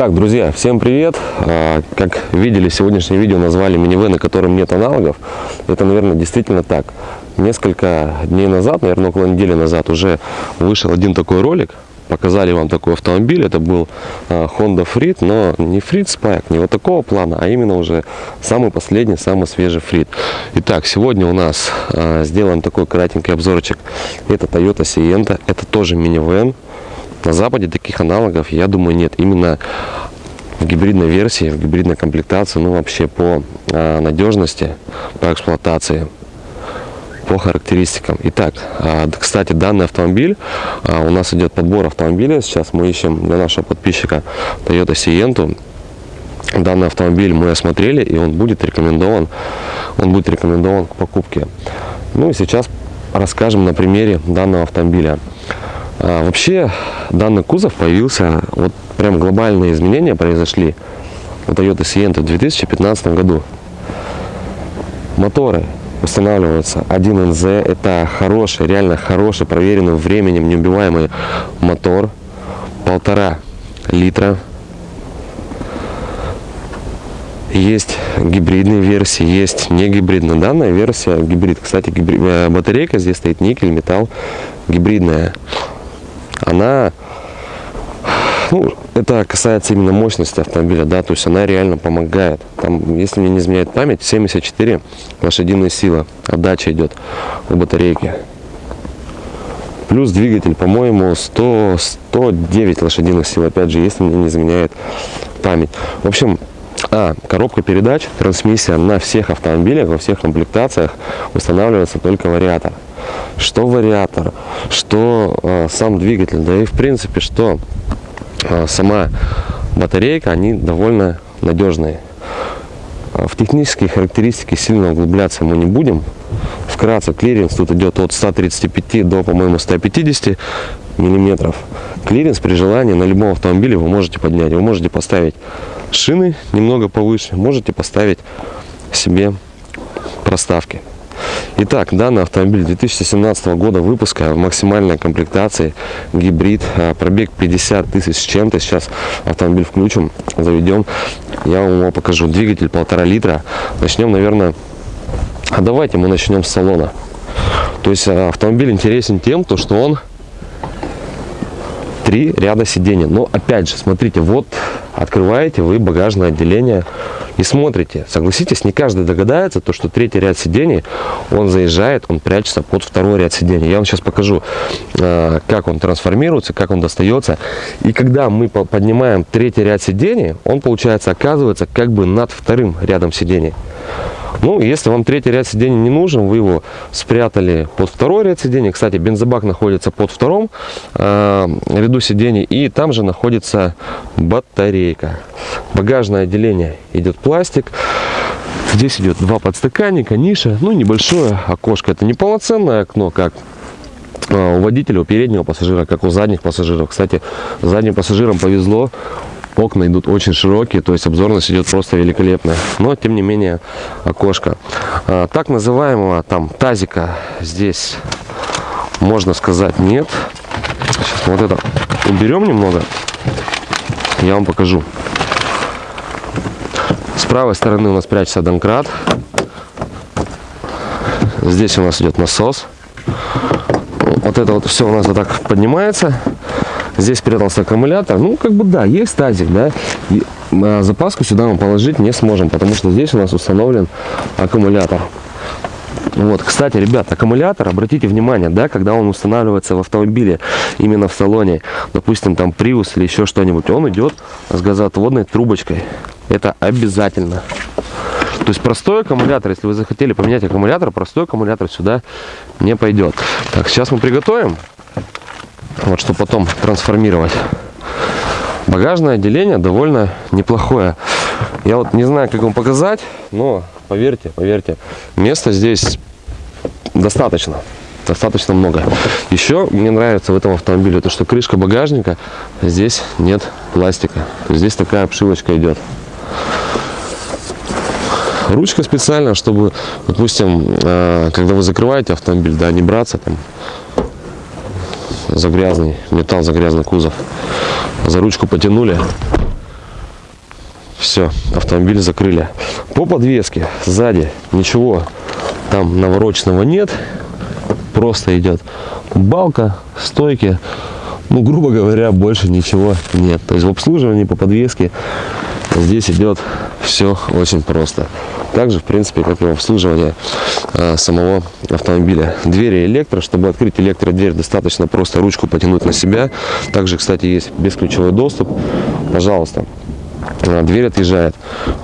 Так, друзья, всем привет! А, Как видели, сегодняшнее видео назвали минивэн, на котором нет аналогов. Это, наверное, действительно так. Несколько дней назад, наверное, около недели назад уже вышел один такой ролик. Показали вам такой автомобиль. Это был а, Honda Freed, но не Freed Spike, не вот такого плана, а именно уже самый последний, самый свежий Freed. Итак, сегодня у нас а, сделан такой кратенький обзорчик. Это Toyota Sienta, это тоже минивэн. На Западе таких аналогов, я думаю, нет. Именно в гибридной версии, в гибридной комплектации, ну вообще по а, надежности, по эксплуатации, по характеристикам. Итак, а, кстати, данный автомобиль, а, у нас идет подбор автомобиля. Сейчас мы ищем для нашего подписчика Toyota Sienna. Данный автомобиль мы осмотрели, и он будет рекомендован, он будет рекомендован к покупке. Ну и сейчас расскажем на примере данного автомобиля. А, вообще, данный кузов появился, вот прям глобальные изменения произошли у Toyota Sienna в 2015 году. Моторы устанавливаются 1NZ, это хороший, реально хороший, проверенный временем, неубиваемый мотор, полтора литра. Есть гибридные версии, есть не гибридная. Данная версия гибрид. Кстати, гибри- э, батарейка здесь стоит никель, металл, гибридная она, ну, это касается именно мощности автомобиля, да, то есть она реально помогает. Там, если мне не изменяет память, 74 лошадиные силы отдача идет у батарейки. Плюс двигатель, по-моему, 100, 109 лошадиных сил, опять же, если мне не изменяет память. В общем, а, коробка передач, трансмиссия на всех автомобилях, во всех комплектациях устанавливается только вариатор. Что вариатор, что э, сам двигатель, да и в принципе, что э, сама батарейка, они довольно надежные. А В технические характеристики сильно углубляться мы не будем. Вкратце, клиренс тут идет от 135 до, по-моему, 150 миллиметров. Клиренс при желании на любом автомобиле вы можете поднять. Вы можете поставить шины немного повыше, можете поставить себе проставки. Итак, данный автомобиль 2017 года выпуска в максимальной комплектации, гибрид, а, пробег 50 тысяч с чем-то. Сейчас автомобиль включим, заведем, я вам его покажу. Двигатель полтора литра. Начнем, наверное, а давайте мы начнем с салона. То есть а, автомобиль интересен тем, то, что он три ряда сидений. Но опять же, смотрите, вот открываете вы багажное отделение и смотрите. Согласитесь, не каждый догадается, то, что третий ряд сидений, он заезжает, он прячется под второй ряд сидений. Я вам сейчас покажу, э, как он трансформируется, как он достается. И когда мы по- поднимаем третий ряд сидений, он, получается, оказывается как бы над вторым рядом сидений. Ну, если вам третий ряд сидений не нужен, вы его спрятали под второй ряд сидений. Кстати, бензобак находится под втором э, ряду сидений. И там же находится батарейка. Багажное отделение идет пластик. Здесь идет два подстаканника, ниша, ну небольшое окошко. Это не полноценное окно, как э, у водителя, у переднего пассажира, как у задних пассажиров. Кстати, задним пассажирам повезло, окна идут очень широкие, то есть обзорность идет просто великолепная. Но, тем не менее, окошко. А, так называемого там тазика здесь, можно сказать, нет. Сейчас вот это уберем немного, я вам покажу. С правой стороны у нас прячется домкрат. Здесь у нас идет насос. Вот это вот все у нас вот так поднимается. Здесь спрятался аккумулятор. Ну, как бы да, есть тазик, да. И, а, запаску сюда мы положить не сможем, потому что здесь у нас установлен аккумулятор. Вот, кстати, ребят, аккумулятор, обратите внимание, да, когда он устанавливается в автомобиле, именно в салоне, допустим, там Prius или еще что-нибудь, он идет с газоотводной трубочкой. Это обязательно. То есть простой аккумулятор, если вы захотели поменять аккумулятор, простой аккумулятор сюда не пойдет. Так, сейчас мы приготовим, вот, чтобы потом трансформировать. Багажное отделение довольно неплохое. Я вот не знаю, как вам показать, но поверьте, поверьте, места здесь достаточно. Достаточно много. Еще мне нравится в этом автомобиле то, что крышка багажника, здесь нет пластика. Здесь такая обшивочка идет. Ручка специально, чтобы, допустим, э, когда вы закрываете автомобиль, да, не браться там за грязный металл, за грязный кузов. За ручку потянули, Все, автомобиль закрыли. По подвеске сзади ничего там навороченного нет. Просто идет балка, стойки. Ну, грубо говоря, больше ничего нет. То есть в обслуживании по подвеске здесь идет все очень просто. Также, в принципе, как и в обслуживании э, самого автомобиля. Двери электро. Чтобы открыть электродверь, достаточно просто ручку потянуть на себя. Также, кстати, есть бесключевой доступ. Пожалуйста, э, дверь отъезжает.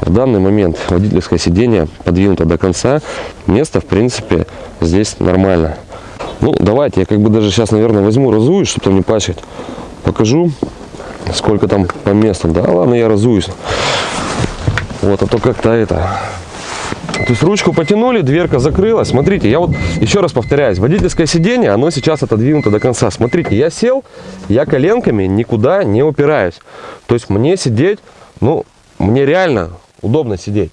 В данный момент водительское сиденье подвинуто до конца. Место, в принципе, здесь нормально. Ну, давайте, я как бы даже сейчас, наверное, возьму, разуюсь, чтобы не пачкать. Покажу, сколько там по местам. Да, ладно, я разуюсь. Вот, а то как-то это... То есть ручку потянули, дверка закрылась. Смотрите, я вот еще раз повторяюсь, водительское сиденье, оно сейчас отодвинуто до конца. Смотрите, я сел, я коленками никуда не упираюсь. То есть мне сидеть, ну, мне реально удобно сидеть.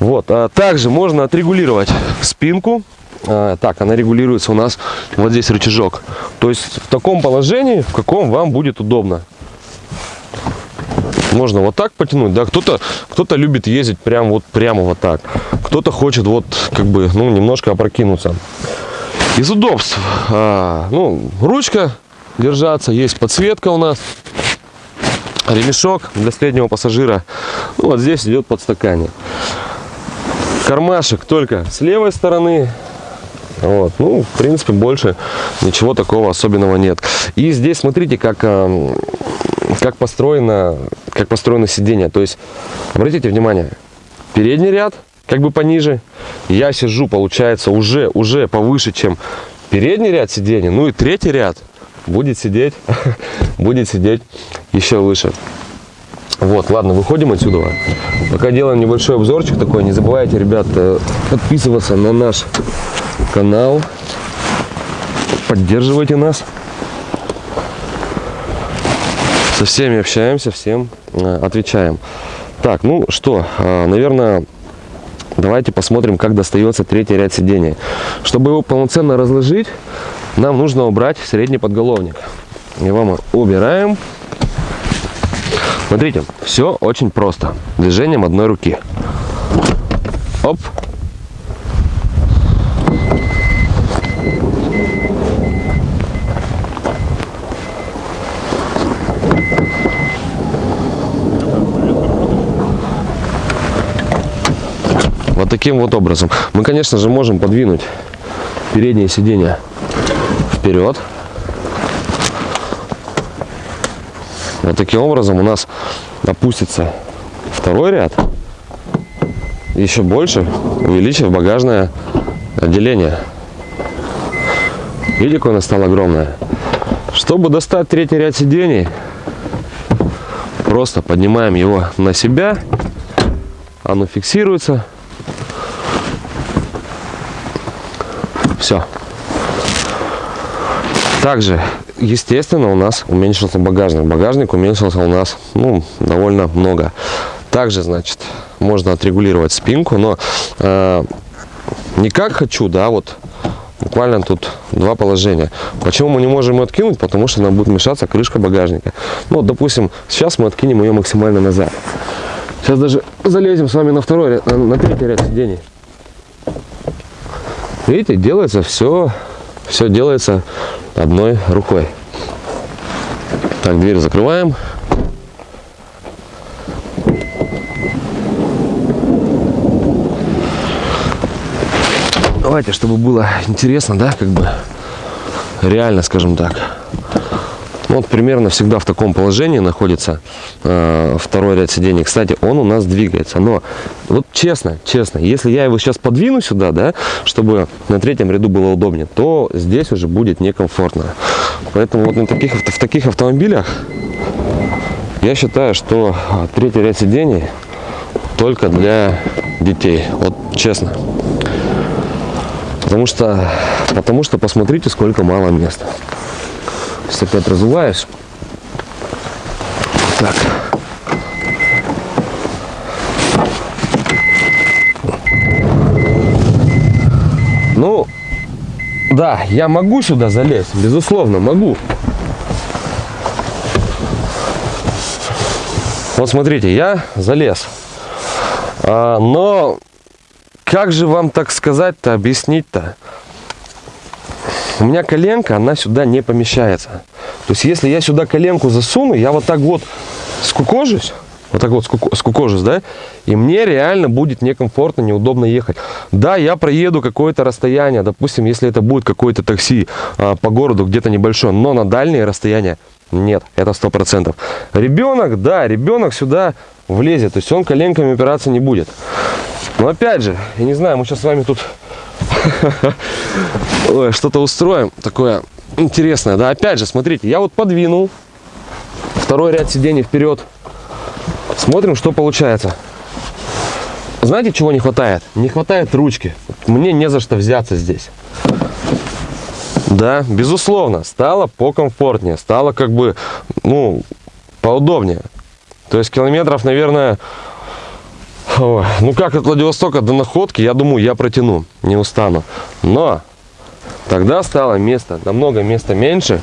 Вот, а также можно отрегулировать спинку. А, так, она регулируется у нас вот здесь рычажок. То есть в таком положении, в каком вам будет удобно. Можно вот так потянуть, да, кто-то кто, -то, любит ездить прям вот прямо вот так. Кто-то хочет вот как бы, ну, немножко опрокинуться. Из удобств, а, ну, ручка держаться, есть подсветка у нас, ремешок для среднего пассажира. Ну, вот здесь идет подстаканник. Кармашек только с левой стороны, вот. Ну, в принципе, больше ничего такого особенного нет. И здесь, смотрите, как, как, построено, как построено сиденье. То есть, обратите внимание, передний ряд как бы пониже. Я сижу, получается, уже, уже повыше, чем передний ряд сиденья. Ну и третий ряд будет сидеть, будет сидеть еще выше. Вот, ладно, выходим отсюда. Пока делаем небольшой обзорчик такой. Не забывайте, ребят, э, подписываться на наш канал. Поддерживайте нас. Со всеми общаемся, всем э, отвечаем. Так, ну что, э, наверное, давайте посмотрим, как достается третий ряд сидений. Чтобы его полноценно разложить, нам нужно убрать средний подголовник. Его мы убираем. Смотрите, все очень просто. Движением одной руки. Оп. Таким вот образом. Мы, конечно же, можем подвинуть переднее сиденье вперед. Вот таким образом у нас опустится второй ряд. Еще больше увеличив багажное отделение. Видите, какое оно стало огромное. Чтобы достать третий ряд сидений, просто поднимаем его на себя. Оно фиксируется. Все. Также, естественно, у нас уменьшился багажник. Багажник уменьшился у нас ну, довольно много. Также, значит, можно отрегулировать спинку, но э, не как хочу, да, вот буквально тут два положения. Почему мы не можем ее откинуть? Потому что нам будет мешаться крышка багажника. Ну, вот, допустим, сейчас мы откинем ее максимально назад. Сейчас даже залезем с вами на второй, на третий ряд сидений. Видите, делается все, все делается одной рукой. Так, дверь закрываем. Давайте, чтобы было интересно, да, как бы реально, скажем так. Ну, вот примерно всегда в таком положении находится э, второй ряд сидений. Кстати, он у нас двигается. Но вот честно, честно, если я его сейчас подвину сюда, да, чтобы на третьем ряду было удобнее, то здесь уже будет некомфортно. Поэтому вот на таких, в таких автомобилях я считаю, что третий ряд сидений только для детей. Вот честно. Потому что, потому что посмотрите, сколько мало места. Сейчас опять разуваешь. Так. Ну, да, я могу сюда залезть, безусловно, могу. Вот смотрите, я залез. А, но как же вам так сказать-то, объяснить-то? У меня коленка, она сюда не помещается. То есть, если я сюда коленку засуну, я вот так вот скукожусь, вот так вот скукожусь, да, и мне реально будет некомфортно, неудобно ехать. Да, я проеду какое-то расстояние, допустим, если это будет какое-то такси а, по городу, где-то небольшое, но на дальние расстояния нет, это сто процентов. Ребенок, да, ребенок сюда влезет, то есть он коленками опираться не будет. Но опять же, я не знаю, мы сейчас с вами тут что-то устроим такое интересное. Да, опять же, смотрите, я вот подвинул второй ряд сидений вперед. Смотрим, что получается. Знаете, чего не хватает? Не хватает ручки. Мне не за что взяться здесь. Да, безусловно, стало покомфортнее, стало как бы, ну, поудобнее. То есть километров, наверное, ну как от Владивостока до Находки, я думаю, я протяну, не устану. Но тогда стало место, намного места меньше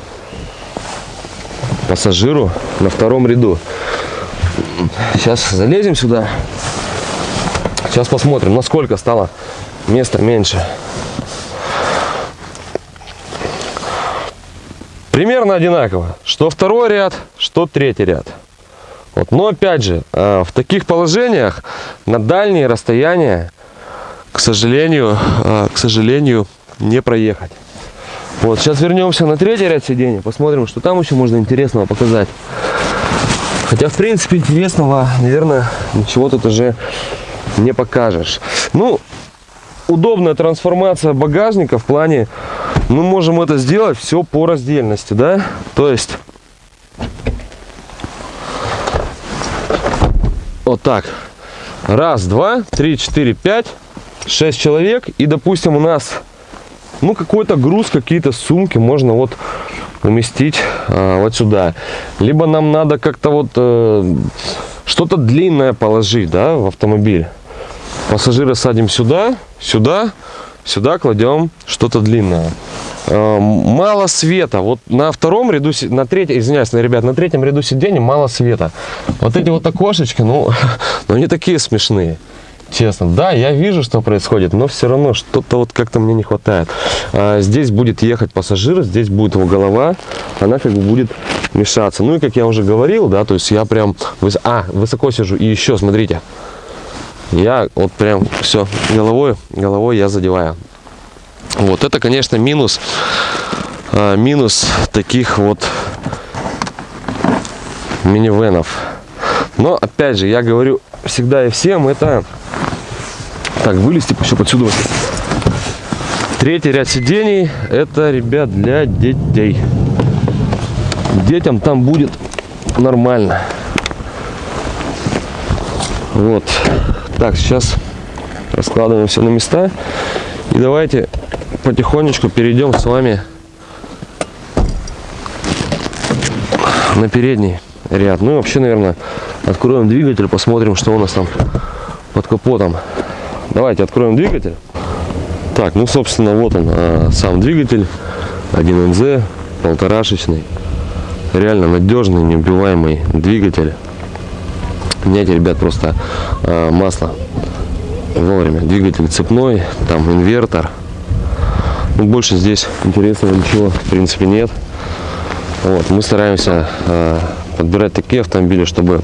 пассажиру на втором ряду. Сейчас залезем сюда. Сейчас посмотрим, насколько стало места меньше. Примерно одинаково. Что второй ряд, что третий ряд. Вот. Но опять же, э, в таких положениях на дальние расстояния, к сожалению, э, к сожалению, не проехать. Вот, сейчас вернемся на третий ряд сидений, посмотрим, что там еще можно интересного показать. Хотя, в принципе, интересного, наверное, ничего тут уже не покажешь. Ну, удобная трансформация багажника в плане, мы можем это сделать все по раздельности, да? То есть, вот так. Раз, два, три, четыре, пять, шесть человек. И, допустим, у нас, ну, какой-то груз, какие-то сумки можно вот уместить а, вот сюда. Либо нам надо как-то вот э, что-то длинное положить, да, в автомобиль. Пассажира садим сюда, сюда, сюда кладем что-то длинное. Э, мало света. Вот на втором ряду, на третьем, извиняюсь, ребят, на третьем ряду сидений мало света. Вот эти вот окошечки, ну, ну они такие смешные. Честно, да, я вижу, что происходит, но все равно что-то вот как-то мне не хватает. А, здесь будет ехать пассажир, здесь будет его голова, она как бы будет мешаться. Ну и как я уже говорил, да, то есть я прям, выс... а, высоко сижу. И еще, смотрите, я вот прям все головой, головой я задеваю. Вот это, конечно, минус, а, минус таких вот минивенов. Но, опять же, я говорю всегда и всем, это... Так, вылезти еще подсюда. Третий ряд сидений, это, ребят, для детей. Детям там будет нормально. Вот. Так, сейчас раскладываем все на места. И давайте потихонечку перейдем с вами на передний ряд. Ну и вообще, наверное, откроем двигатель, посмотрим, что у нас там под капотом. Давайте откроем двигатель. Так, ну, собственно, вот он, а, сам двигатель. 1НЗ, полторашечный. Реально надежный, неубиваемый двигатель меняйте, ребят, просто э, масло вовремя. Двигатель цепной, там инвертор. Больше здесь интересного ничего, в принципе, нет. Вот, мы стараемся э, подбирать такие автомобили, чтобы,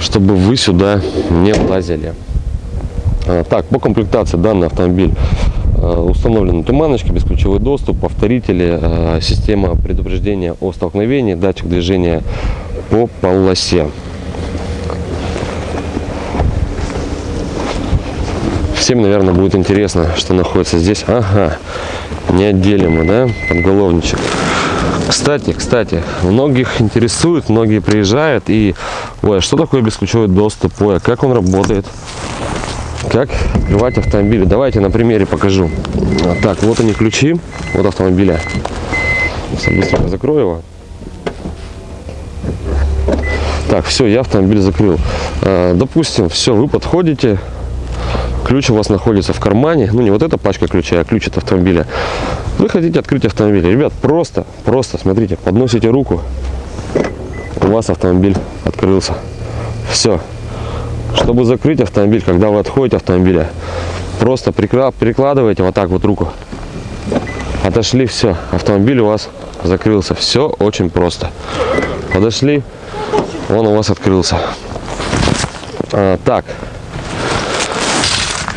чтобы вы сюда не влазили. А, так, по комплектации данный автомобиль э, установлены туманочки, бесключевой доступ, повторители, э, система предупреждения о столкновении, датчик движения по полосе. Всем, наверное, будет интересно, что находится здесь. Ага, неотделимо, да, подголовничек. Кстати, кстати, многих интересует, многие приезжают и, ой, а что такое бесключевой доступ, ой, а как он работает, как открывать автомобили. Давайте на примере покажу. Так, вот они ключи от автомобиля. Сейчас быстренько закрою его. Так, все, я автомобиль закрыл. А, допустим, все, вы подходите, ключ у вас находится в кармане, ну не вот эта пачка ключей, а ключ от автомобиля. Вы хотите открыть автомобиль. Ребят, просто, просто, смотрите, подносите руку, у вас автомобиль открылся. Все. Чтобы закрыть автомобиль, когда вы отходите от автомобиля, просто прикладываете вот так вот руку. Отошли, все. Автомобиль у вас закрылся. Все очень просто. Подошли, он у вас открылся. А, так,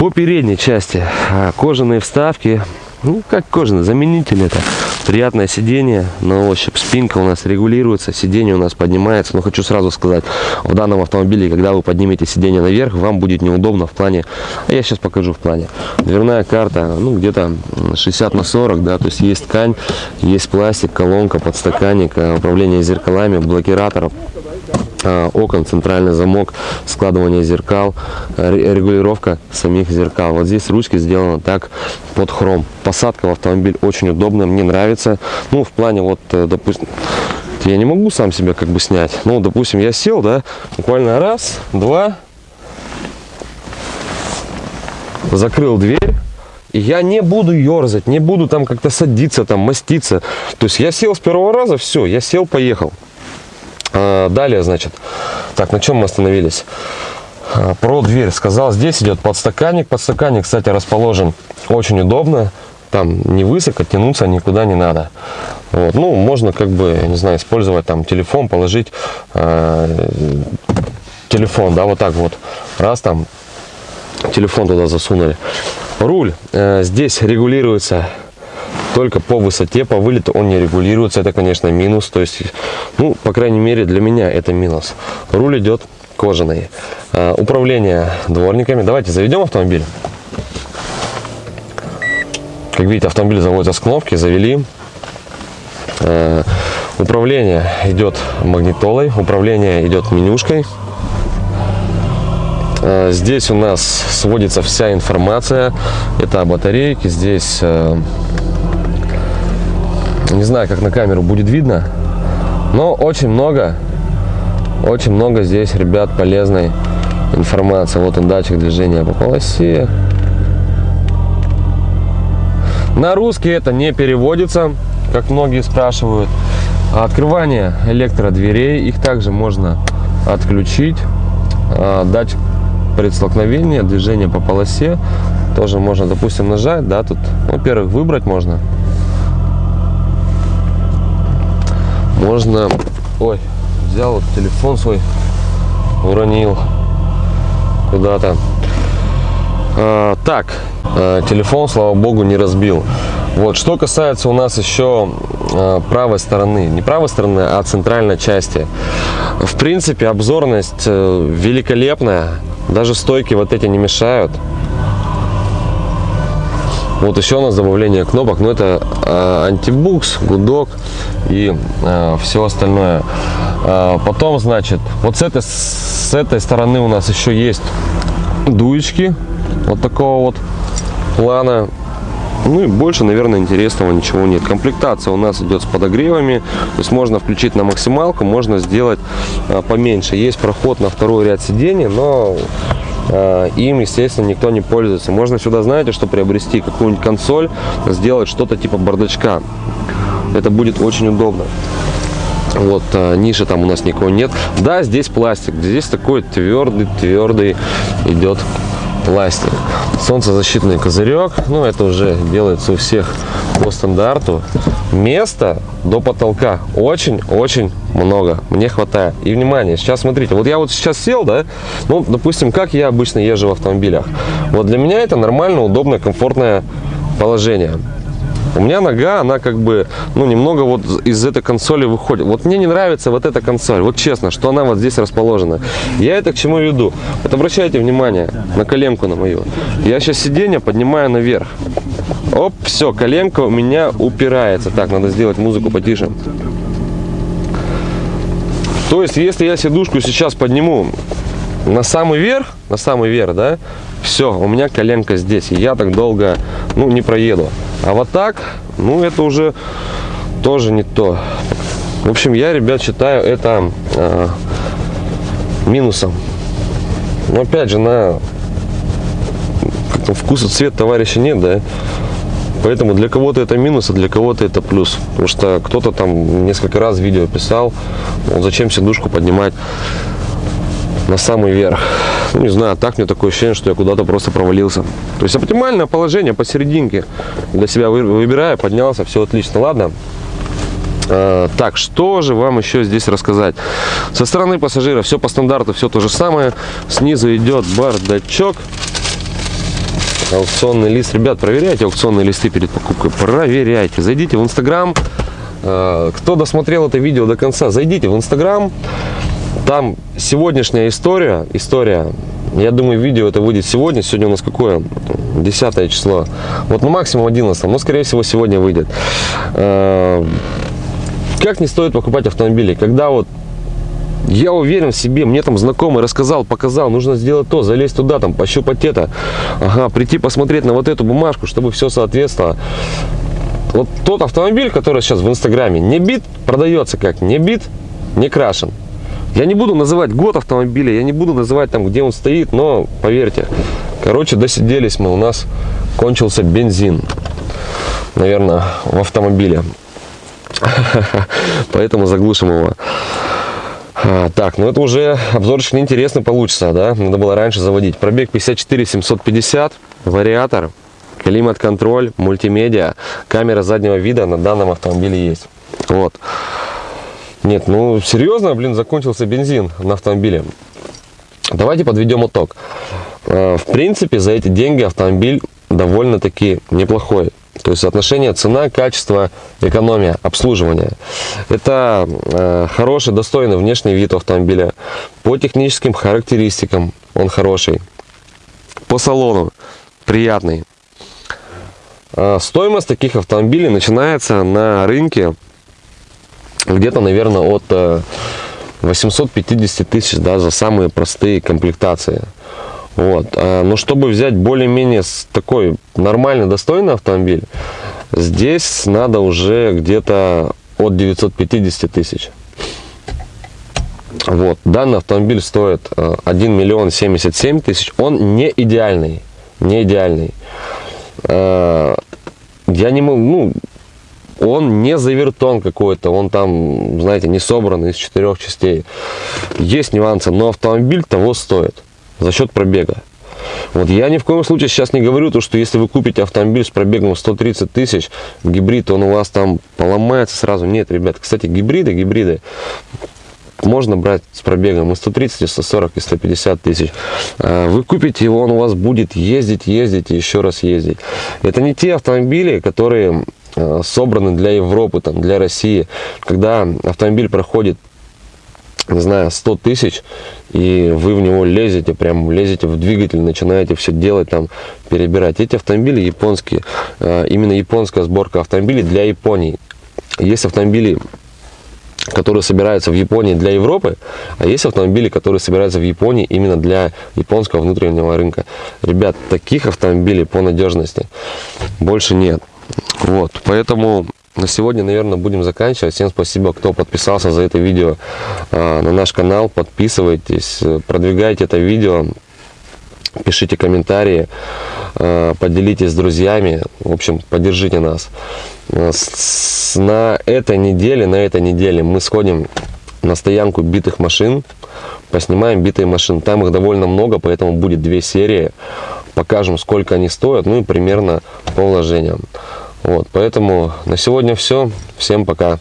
по передней части а, кожаные вставки, ну как кожаные, заменитель это. Приятное сиденье на ощупь, спинка у нас регулируется, сиденье у нас поднимается. Но хочу сразу сказать, в данном автомобиле, когда вы поднимете сиденье наверх, вам будет неудобно в плане, а я сейчас покажу в плане. Дверная карта, ну где-то 60 на 40, да, то есть есть ткань, есть пластик, колонка, подстаканник, а, управление зеркалами, блокираторов а, окон, центральный замок, складывание зеркал, ре- регулировка самих зеркал. Вот здесь ручки сделаны так под хром. Посадка в автомобиль очень удобная, мне нравится. Ну, в плане вот, э, допустим, я не могу сам себя как бы снять. Ну, допустим, я сел, да, буквально раз, два, закрыл дверь. И я не буду ерзать, не буду там как-то садиться, там маститься. То есть я сел с первого раза, все, я сел, поехал. А, Далее, значит, так, на чем мы остановились? А, Про дверь сказал, здесь идет подстаканник. Подстаканник, кстати, расположен очень удобно. Там не высоко, тянуться никуда не надо. Вот. Ну, можно как бы, не знаю, использовать там телефон, положить э, телефон, да, вот так вот. Раз там телефон туда засунули. Руль э, здесь регулируется только по высоте, по вылету он не регулируется. Это, конечно, минус. То есть, ну, по крайней мере, для меня это минус. Руль идет кожаный. Э, управление дворниками. Давайте заведем автомобиль. Как видите, автомобиль заводится с кнопки, завели. Э, Управление идет магнитолой, управление идет менюшкой. Э, Здесь у нас сводится вся информация. Это о батарейке. Здесь не знаю, как на камеру будет видно, но очень много, очень много здесь, ребят, полезной информации. Вот он датчик движения по полосе. На русский это не переводится, как многие спрашивают. А Открывание электродверей, их также можно отключить. А, Датчик предстолкновения, движение по полосе. Тоже можно, допустим, нажать, да, тут, во-первых, выбрать можно. Можно, ой, взял вот телефон свой, уронил куда-то. А, так, а, телефон, слава богу, не разбил. Вот, что касается у нас еще а, правой стороны, не правой стороны, а центральной части. В принципе, обзорность э, великолепная, даже стойки вот эти не мешают. Вот еще у нас добавление кнопок, но это э, антибукс, гудок и все остальное. А, потом, значит, вот с этой, с этой стороны у нас еще есть дуечки вот такого вот плана. Ну и больше, наверное, интересного ничего нет. Комплектация у нас идет с подогревами. То есть можно включить на максималку, можно сделать а, поменьше. Есть проход на второй ряд сидений, но им, естественно, никто не пользуется. Можно сюда, знаете, что приобрести какую-нибудь консоль, сделать что-то типа бардачка. Это будет очень удобно. Вот а, ниши там у нас никого нет. Да, здесь пластик. Здесь такой твердый, твердый идет пластик. Солнцезащитный козырек. Ну, это уже делается у всех по стандарту. Места до потолка очень-очень много. Мне хватает. И внимание, сейчас смотрите. Вот я вот сейчас сел, да, ну, допустим, как я обычно езжу в автомобилях. Вот для меня это нормально, удобное, комфортное положение. У меня нога, она как бы, ну, немного вот из этой консоли выходит. Вот мне не нравится вот эта консоль, вот честно, что она вот здесь расположена. Я это к чему веду? Вот обращайте внимание на коленку на мою. Я сейчас сиденье поднимаю наверх. Оп, все, коленка у меня упирается. Так, надо сделать музыку потише. То есть, если я сидушку сейчас подниму на самый верх, на самый верх, да, все, у меня коленка здесь, и я так долго, ну, не проеду. А вот так, ну, это уже тоже не то. В общем, я, ребят, считаю это э, минусом. Но опять же, на вкус и цвет товарища нет, да. Поэтому для кого-то это минус, а для кого-то это плюс. Потому что кто-то там несколько раз видео писал, мол, зачем сидушку поднимать на самый верх. Ну, не знаю, так мне такое ощущение, что я куда-то просто провалился. То есть оптимальное положение посерединке для себя выбираю, поднялся, все отлично. Ладно, а, так, что же вам еще здесь рассказать? Со стороны пассажира все по стандарту, все то же самое. Снизу идет бардачок. Аукционный лист. Ребят, проверяйте аукционные листы перед покупкой. Проверяйте. Зайдите в Инстаграм. А, кто досмотрел это видео до конца, зайдите в Инстаграм. Там сегодняшняя история, история, я думаю, видео это выйдет сегодня. Сегодня у нас какое? 10 число. Вот, ну, максимум 11, но, скорее всего, сегодня выйдет. А, как не стоит покупать автомобили, когда вот я уверен в себе, мне там знакомый рассказал, показал, нужно сделать то, залезть туда, там, пощупать это, ага, прийти посмотреть на вот эту бумажку, чтобы все соответствовало. Вот тот автомобиль, который сейчас в Инстаграме, не бит, продается как, не бит, не крашен. Я не буду называть год автомобиля, я не буду называть там, где он стоит, но поверьте, короче, досиделись мы, у нас кончился бензин, наверное, в автомобиле. Поэтому заглушим его. А, так, ну это уже обзорчик неинтересный получится, да? Надо было раньше заводить. Пробег 54 750, вариатор, климат-контроль, мультимедиа, камера заднего вида на данном автомобиле есть. Вот. Нет, ну серьезно, блин, закончился бензин на автомобиле. Давайте подведем итог. А, в принципе, за эти деньги автомобиль довольно-таки неплохой. То есть соотношение цена, качество, экономия, обслуживание. Это э, хороший, достойный внешний вид автомобиля. По техническим характеристикам он хороший. По салону приятный. Э, стоимость таких автомобилей начинается на рынке где-то, наверное, от э, 850 тысяч да, за самые простые комплектации. Вот. А, но чтобы взять более-менее такой нормальный, достойный автомобиль, здесь надо уже где-то от 950 тысяч. Вот. Данный автомобиль стоит 1 а, миллион 77 тысяч. Он не идеальный. Не идеальный. А, я не могу, ну, он не завертон какой-то, он там, знаете, не собран из четырех частей. Есть нюансы, но автомобиль того стоит за счет пробега. Вот я ни в коем случае сейчас не говорю то, что если вы купите автомобиль с пробегом 130 тысяч, гибрид, он у вас там поломается сразу. Нет, ребят, кстати, гибриды, гибриды можно брать с пробегом и 130, и 140, и 150 тысяч. А вы купите его, он у вас будет ездить, ездить и еще раз ездить. Это не те автомобили, которые собраны для Европы, там, для России. Когда автомобиль проходит не знаю, 100 тысяч, и вы в него лезете, прям лезете в двигатель, начинаете все делать, там, перебирать. Эти автомобили японские, а, именно японская сборка автомобилей для Японии. Есть автомобили, которые собираются в Японии для Европы, а есть автомобили, которые собираются в Японии именно для японского внутреннего рынка. Ребят, таких автомобилей по надежности больше нет. Вот, поэтому на сегодня, наверное, будем заканчивать. Всем спасибо, кто подписался за это видео а, на наш канал. Подписывайтесь, продвигайте это видео, пишите комментарии, а, поделитесь с друзьями. В общем, поддержите нас. С, на этой неделе, на этой неделе мы сходим на стоянку битых машин, поснимаем битые машины. Там их довольно много, поэтому будет две серии. Покажем, сколько они стоят, ну и примерно по вложениям. Вот, поэтому на сегодня все. Всем пока.